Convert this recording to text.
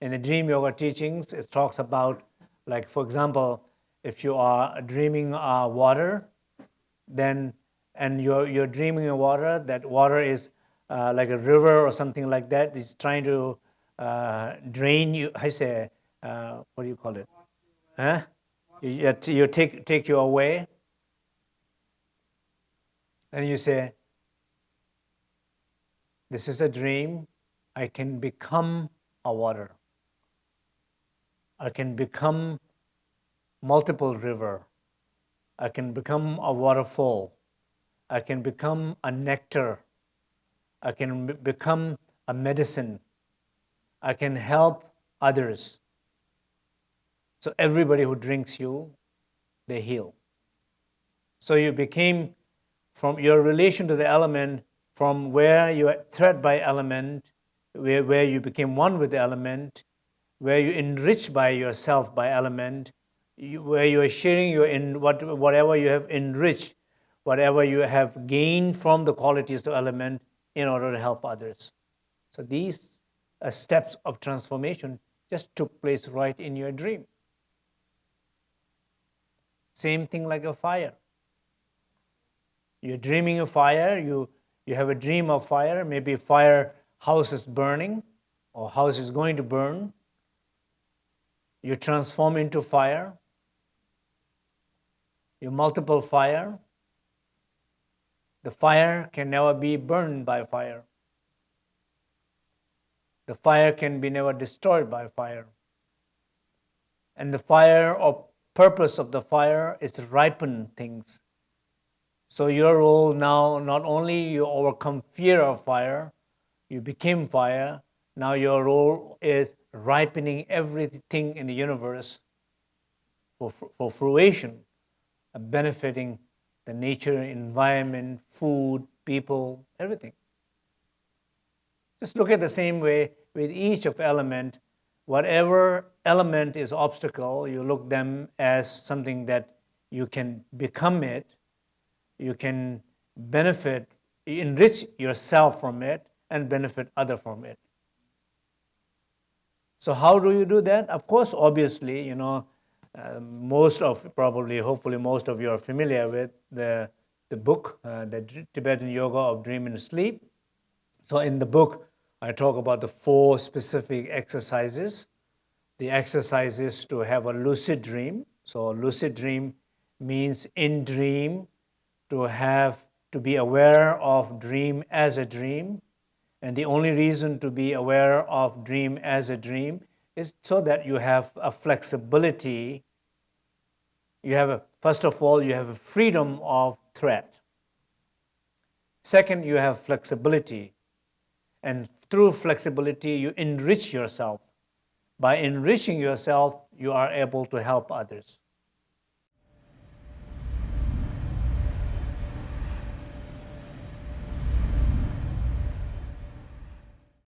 in the dream yoga teachings, it talks about, like for example, if you are dreaming uh, water, then and you're you're dreaming of water, that water is uh, like a river or something like that. It's trying to uh, drain you. I say, uh, what do you call it? Huh? You, you take take you away, and you say, "This is a dream. I can become a water. I can become multiple river. I can become a waterfall. I can become a nectar. I can become a medicine. I can help others. So everybody who drinks you, they heal. So you became from your relation to the element, from where you are threat by element, where, where you became one with the element, where you enrich by yourself by element, you, where you are sharing your in what, whatever you have enriched, whatever you have gained from the qualities of element in order to help others. So these uh, steps of transformation just took place right in your dream. Same thing like a fire. You're dreaming of fire, you, you have a dream of fire, maybe fire house is burning or house is going to burn, you transform into fire, you multiple fire, the fire can never be burned by fire. The fire can be never destroyed by fire. And the fire or purpose of the fire is to ripen things. So your role now, not only you overcome fear of fire, you became fire, now your role is ripening everything in the universe for, for fruition, uh, benefiting the nature, environment, food, people, everything. Just look at the same way with each of element, whatever element is obstacle, you look them as something that you can become it, you can benefit, enrich yourself from it, and benefit other from it. So how do you do that? Of course, obviously, you know, uh, most of, probably, hopefully most of you are familiar with the, the book, uh, the Tibetan Yoga of Dream and Sleep. So in the book, I talk about the four specific exercises. The exercises to have a lucid dream. So lucid dream means in dream to have to be aware of dream as a dream and the only reason to be aware of dream as a dream is so that you have a flexibility. You have, a, first of all, you have a freedom of threat. Second, you have flexibility. And through flexibility, you enrich yourself. By enriching yourself, you are able to help others.